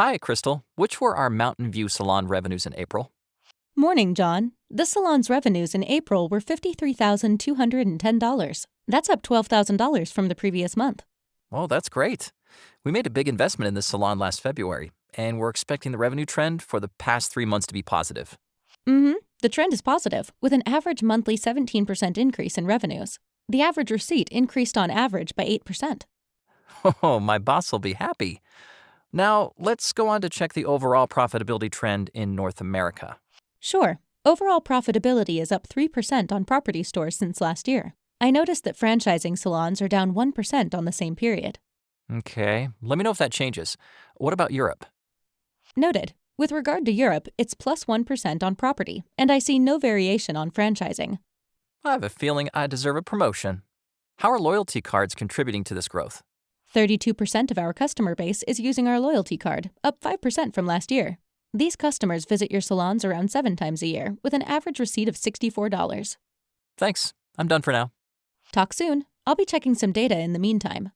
Hi, Crystal. Which were our Mountain View Salon revenues in April? Morning, John. The salon's revenues in April were $53,210. That's up $12,000 from the previous month. Oh, that's great. We made a big investment in this salon last February, and we're expecting the revenue trend for the past three months to be positive. Mm hmm. The trend is positive, with an average monthly 17% increase in revenues. The average receipt increased on average by 8%. Oh, my boss will be happy. Now, let's go on to check the overall profitability trend in North America. Sure. Overall profitability is up 3% on property stores since last year. I noticed that franchising salons are down 1% on the same period. Okay, let me know if that changes. What about Europe? Noted. With regard to Europe, it's plus 1 on property, and I see no variation on franchising. I have a feeling I deserve a promotion. How are loyalty cards contributing to this growth? 32% of our customer base is using our loyalty card, up 5% from last year. These customers visit your salons around seven times a year, with an average receipt of $64. Thanks. I'm done for now. Talk soon. I'll be checking some data in the meantime.